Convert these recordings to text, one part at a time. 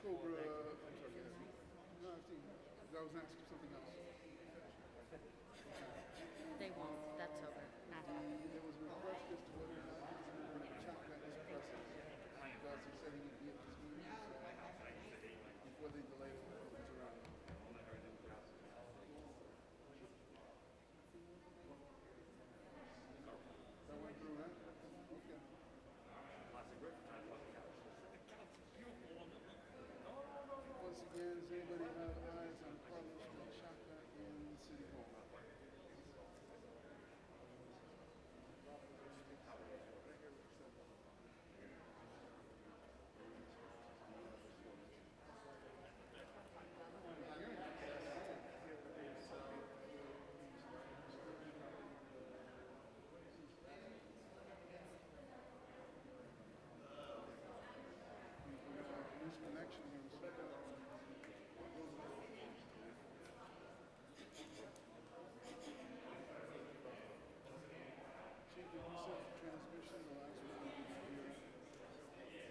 October, uh, I'm sorry, yes. No, I think, I was asking something else. They won't, that's over, not happening. There was a request as to whether or not he was going to bring a chocolate at his presses. Because he said he would be at this meeting, so before they delay the votes around. That went through, huh? Okay. Once again, does anybody have eyes on Carlos Street Chaka in City Hall? Loose connection here with something. Chief, did you set the transmission the last one? we did here?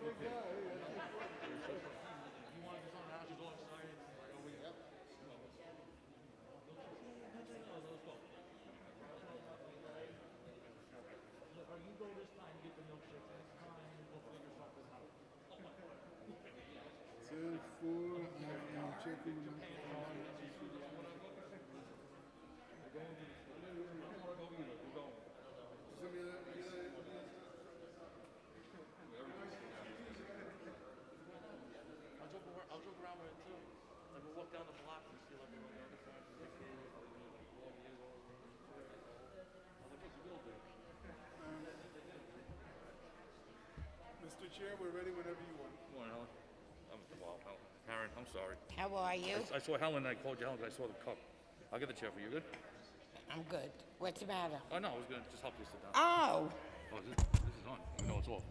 Good guy, yeah. If you want to do something else, you go outside and like, oh, wait. Yep. Let's go. Look, or you go this time, get the next time, we'll figure something out. Ten four, I am checking I'll joke around with it too. Like we'll walk down the block and see like one of the other friends with their kids, like me, like twelve years old. I was like, what's the real dude? Mr. Chair, we're ready whenever you want. Morning, Helen. I'm, well, Helen. Karen, I'm sorry. how are you? I saw Helen, and I called you Helen, 'cause I saw the cup. I'll get the chair for you, good? I'm good. What's the matter? Oh, no, I was gonna just help you sit down. Oh, Oh, this, this is on, even though it's off.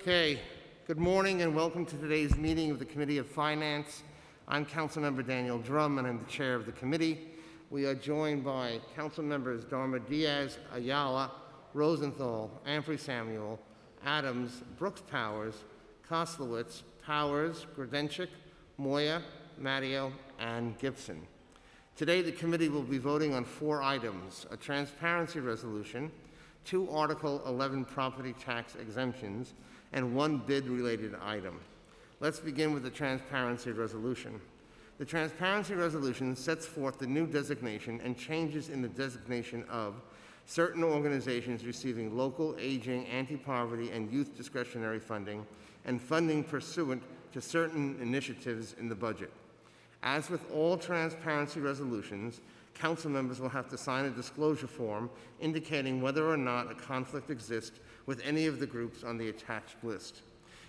Okay, good morning and welcome to today's meeting of the Committee of Finance. I'm Councilmember Daniel Dromm and I'm the chair of the committee. We are joined by council members Darma Diaz, Ayala, Rosenthal, Ampry Samuel, Adams, Brooks Powers, Koslowitz, Powers, Grodenchik, Moya, Matteo, and Gibson. Today, the committee will be voting on four items, a transparency resolution, two Article 11 property tax exemptions, and one bid-related item. Let's begin with the transparency resolution. The transparency resolution sets forth the new designation and changes in the designation of certain organizations receiving local aging, anti-poverty, and youth discretionary funding, and funding pursuant to certain initiatives in the budget. As with all transparency resolutions, council members will have to sign a disclosure form indicating whether or not a conflict exists with any of the groups on the attached list.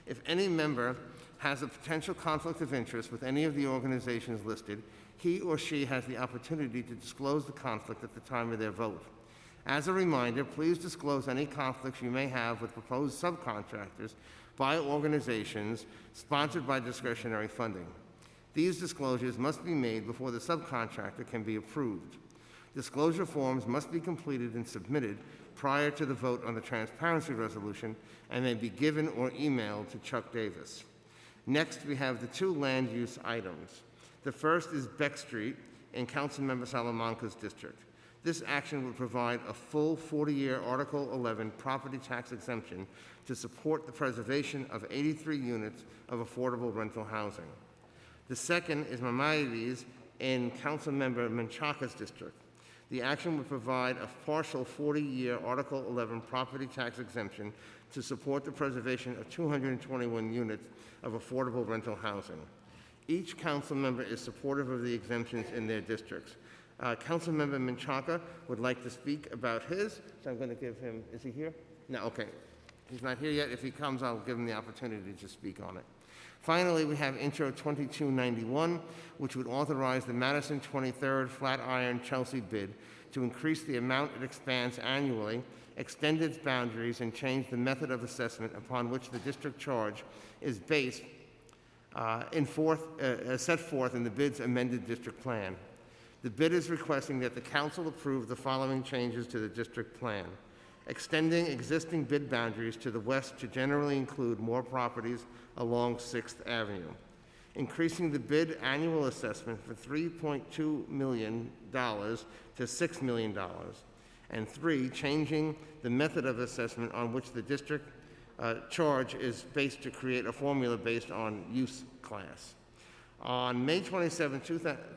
If any member has a potential conflict of interest with any of the organizations listed, he or she has the opportunity to disclose the conflict at the time of their vote. As a reminder, please disclose any conflicts you may have with proposed subcontractors by organizations sponsored by discretionary funding. These disclosures must be made before the subcontractor can be approved. Disclosure forms must be completed and submitted prior to the vote on the transparency resolution and may be given or emailed to Chuck Davis. Next, we have the two land use items. The first is Beck Street in Councilmember Salamanca's district. This action would provide a full 40-year Article 11 property tax exemption to support the preservation of 83 units of affordable rental housing. The second is Maimonides in Councilmember Menchaca's district. The action would provide a partial 40-year Article 11 property tax exemption to support the preservation of 221 units of affordable rental housing. Each council member is supportive of the exemptions in their districts. Uh, Councilmember Menchaca would like to speak about his, so I'm going to give him, is he here? No, okay. He's not here yet. If he comes, I'll give him the opportunity to speak on it. Finally, we have Intro 2291, which would authorize the Madison 23rd Flatiron Chelsea bid to increase the amount it expands annually, extend its boundaries, and change the method of assessment upon which the district charge is based uh, in forth, uh, uh, set forth in the bid's amended district plan. The bid is requesting that the council approve the following changes to the district plan. Extending existing bid boundaries to the west to generally include more properties along Sixth Avenue. Increasing the bid annual assessment for $3.2 million to $6 million. And three, changing the method of assessment on which the district uh, charge is based to create a formula based on use class. On May 27,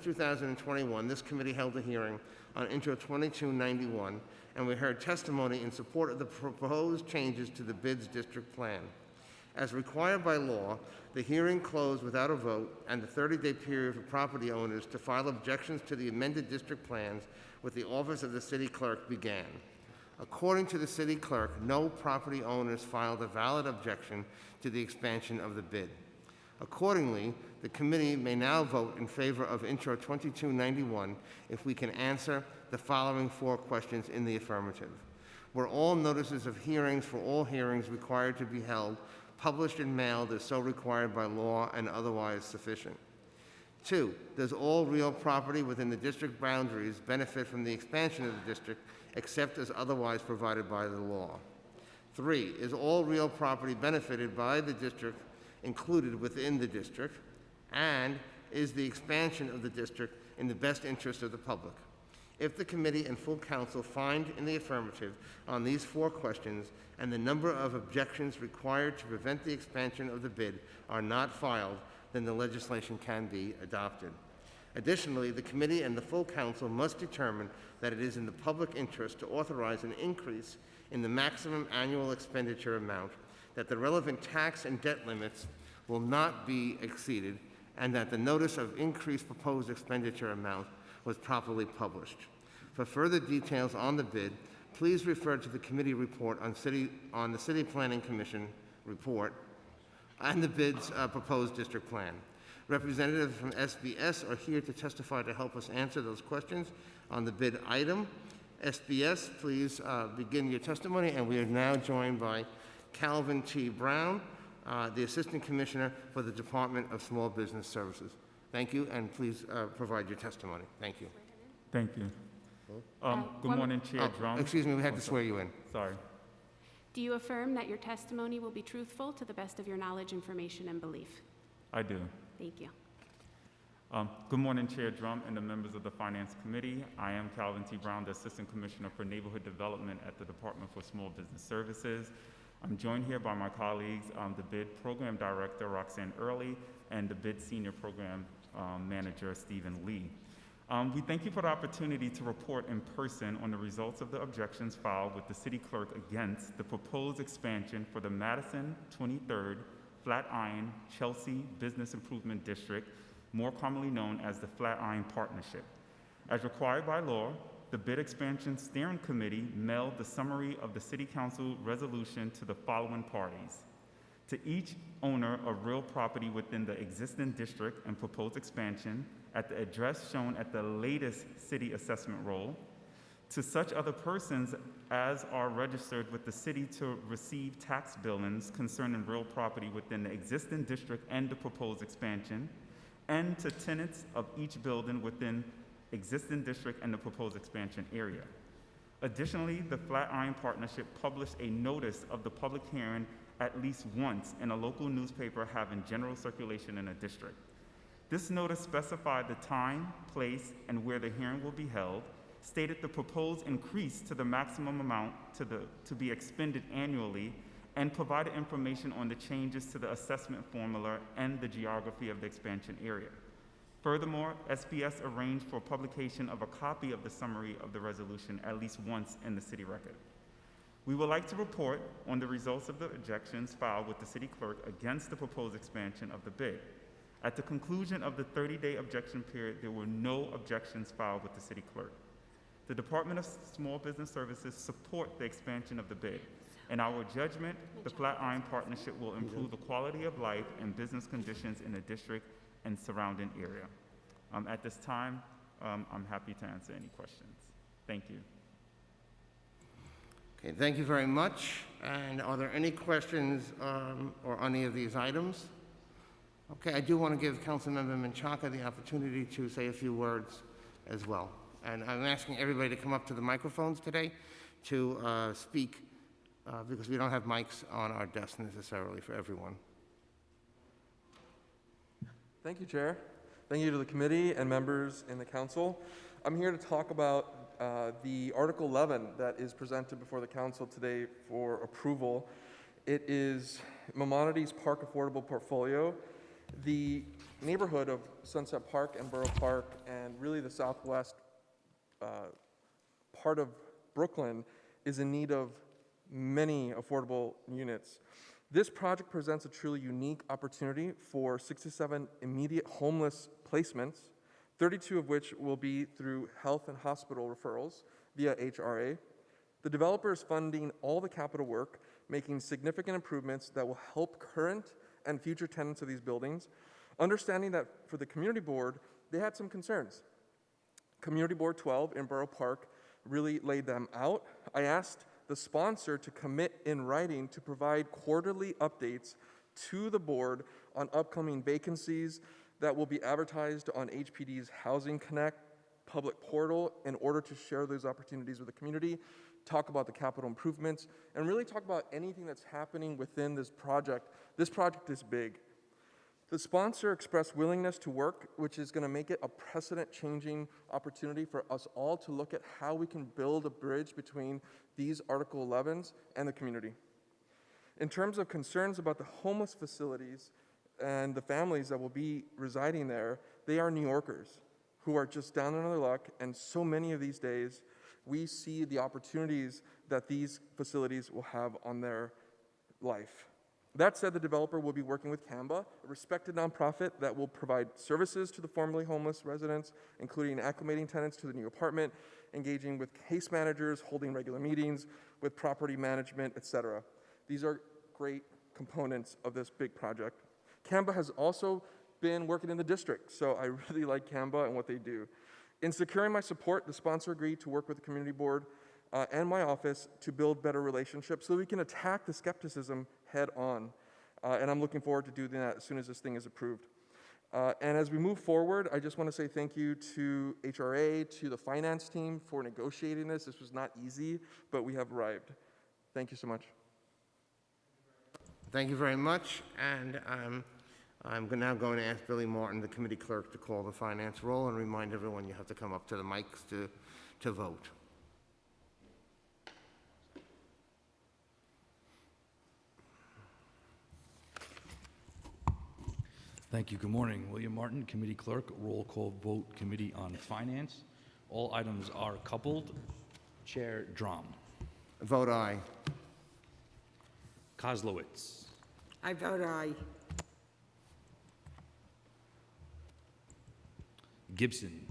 2021, this committee held a hearing on Intro 2291, and we heard testimony in support of the proposed changes to the bids district plan. As required by law, the hearing closed without a vote, and the 30-day period for property owners to file objections to the amended district plans with the office of the city clerk began. According to the city clerk, no property owners filed a valid objection to the expansion of the bid. Accordingly, the committee may now vote in favor of Intro 2291 if we can answer the following four questions in the affirmative. Were all notices of hearings for all hearings required to be held published and mailed as so required by law and otherwise sufficient? Two, does all real property within the district boundaries benefit from the expansion of the district except as otherwise provided by the law? Three, is all real property benefited by the district included within the district? And is the expansion of the district in the best interest of the public? If the committee and full council find in the affirmative on these four questions and the number of objections required to prevent the expansion of the bid are not filed, then the legislation can be adopted. Additionally, the committee and the full council must determine that it is in the public interest to authorize an increase in the maximum annual expenditure amount, that the relevant tax and debt limits will not be exceeded, and that the notice of increased proposed expenditure amount was properly published. For further details on the bid, please refer to the committee report on, city, on the City Planning Commission report and the bid's uh, proposed district plan. Representatives from SBS are here to testify to help us answer those questions on the bid item. SBS, please uh, begin your testimony, and we are now joined by Calvin T. Brown, uh, the Assistant Commissioner for the Department of Small Business Services. Thank you, and please uh, provide your testimony. Thank you. Thank you. Um, Uh, Good morning, Chair Oh, Dromm. Excuse me, we had Oh, to so- swear you in. Sorry. Do you affirm that your testimony will be truthful to the best of your knowledge, information, and belief? I do. Thank you. Um, Good morning, Chair Dromm and the members of the Finance Committee. I am Calvin T. Brown, the Assistant Commissioner for Neighborhood Development at the Department for Small Business Services. I'm joined here by my colleagues, um, the BID Program Director Roxanne Early and the BID Senior Program um, Manager Stephen Lee. Um, We thank you for the opportunity to report in person on the results of the objections filed with the city clerk against the proposed expansion for the Madison 23rd Flatiron Chelsea Business Improvement District, more commonly known as the Flatiron Partnership. As required by law, the Bid Expansion Steering Committee mailed the summary of the City Council resolution to the following parties. To each owner of real property within the existing district and proposed expansion at the address shown at the latest city assessment roll, to such other persons as are registered with the city to receive tax billings concerning real property within the existing district and the proposed expansion, and to tenants of each building within existing district and the proposed expansion area. Additionally, the Flatiron Partnership published a notice of the public hearing at least once in a local newspaper having general circulation in the district. This notice specified the time, place, and where the hearing will be held, stated the proposed increase to the maximum amount to, the, to be expended annually, and provided information on the changes to the assessment formula and the geography of the expansion area. Furthermore, SBS arranged for publication of a copy of the summary of the resolution at least once in the city record. We would like to report on the results of the objections filed with the city clerk against the proposed expansion of the bid. At the conclusion of the 30-day objection period, there were no objections filed with the city clerk. The Department of Small Business Services support the expansion of the bid. In our judgment, the Flatiron Partnership will improve the quality of life and business conditions in the district and surrounding area. Um, at this time, um, I'm happy to answer any questions. Thank you. Okay, thank you very much. And are there any questions um, or any of these items? Okay, I do want to give Councilmember Menchaca the opportunity to say a few words as well. And I'm asking everybody to come up to the microphones today to uh, speak, uh, because we don't have mics on our desk necessarily for everyone. Thank you, Chair. Thank you to the committee and members in the council. I'm here to talk about uh, the Article 11 that is presented before the council today for approval. It is Maimonides Park Affordable Portfolio. The neighborhood of Sunset Park and Borough Park and really the southwest uh, part of Brooklyn is in need of many affordable units. This project presents a truly unique opportunity for 67 immediate homeless placements, 32 of which will be through health and hospital referrals via HRA. The developer is funding all the capital work, making significant improvements that will help current and future tenants of these buildings, understanding that for the community board, they had some concerns. Community Board 12 in Borough Park really laid them out. I asked the sponsor to commit in writing to provide quarterly updates to the board on upcoming vacancies that will be advertised on HPD's Housing Connect public portal in order to share those opportunities with the community, talk about the capital improvements, and really talk about anything that's happening within this project. This project is big. The sponsor expressed willingness to work, which is going to make it a precedent changing opportunity for us all to look at how we can build a bridge between these Article 11s and the community. In terms of concerns about the homeless facilities and the families that will be residing there, they are New Yorkers who are just down on their luck, and so many of these days we see the opportunities that these facilities will have on their life. That said, the developer will be working with CAMBA, a respected nonprofit that will provide services to the formerly homeless residents, including acclimating tenants to the new apartment, engaging with case managers, holding regular meetings, with property management, etc. These are great components of this big project. CAMBA has also been working in the district, so I really like CAMBA and what they do. In securing my support, the sponsor agreed to work with the community board uh, and my office to build better relationships so we can attack the skepticism head on. Uh, and I'm looking forward to doing that as soon as this thing is approved. Uh, and as we move forward, I just want to say thank you to HRA, to the finance team for negotiating this. This was not easy, but we have arrived. Thank you so much. Thank you very much, and um, I'm now going to ask Billy Martin, the committee clerk, to call the finance roll and remind everyone you have to come up to the mics to, to vote. Thank you. Good morning. William Martin, Committee Clerk, roll call vote, Committee on Finance. All items are coupled. Chair Dromm. Vote aye. Koslowitz. I vote aye. Gibson.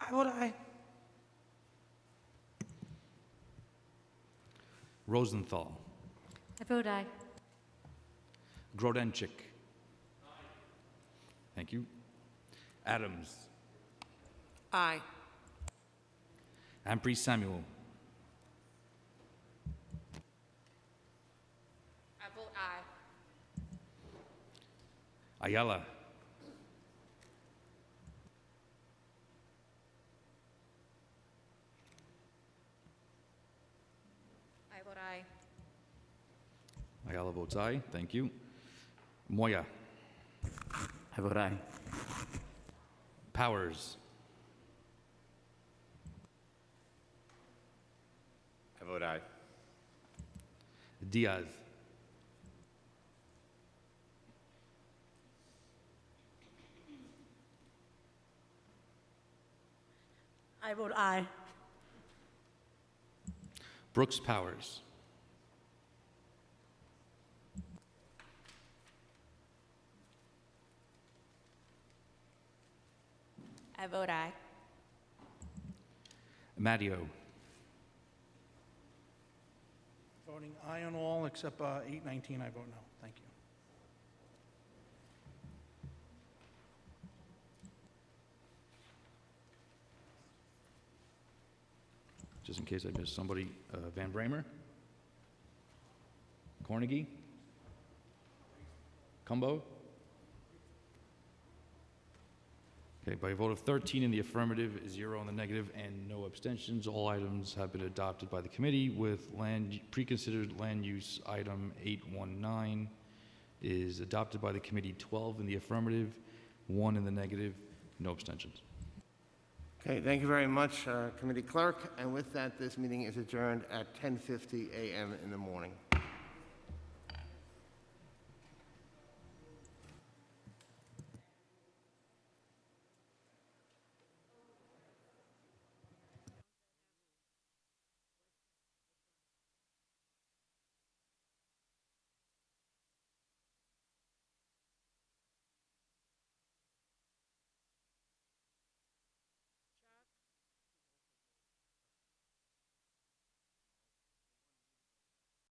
I vote aye. Rosenthal. I vote aye. Grodenchik. Thank you. Adams. Aye. Ampry Samuel. I vote aye. Ayala. I vote aye. Ayala votes aye. Thank you. Moya. I vote aye. Powers. I vote aye. Diaz. I vote aye. Brooks Powers. I vote aye. Matteo. Voting aye on all except uh, 819, I vote no. Thank you. Just in case I missed somebody, uh, Van Bramer? Cornegy? Cumbo? Okay, by a vote of 13 in the affirmative, zero in the negative, and no abstentions, all items have been adopted by the committee with land, pre-considered land use item 819 is adopted by the committee 12 in the affirmative, one in the negative, no abstentions. Okay, thank you very much, uh, Committee Clerk. And with that, this meeting is adjourned at 10:50 a.m. in the morning.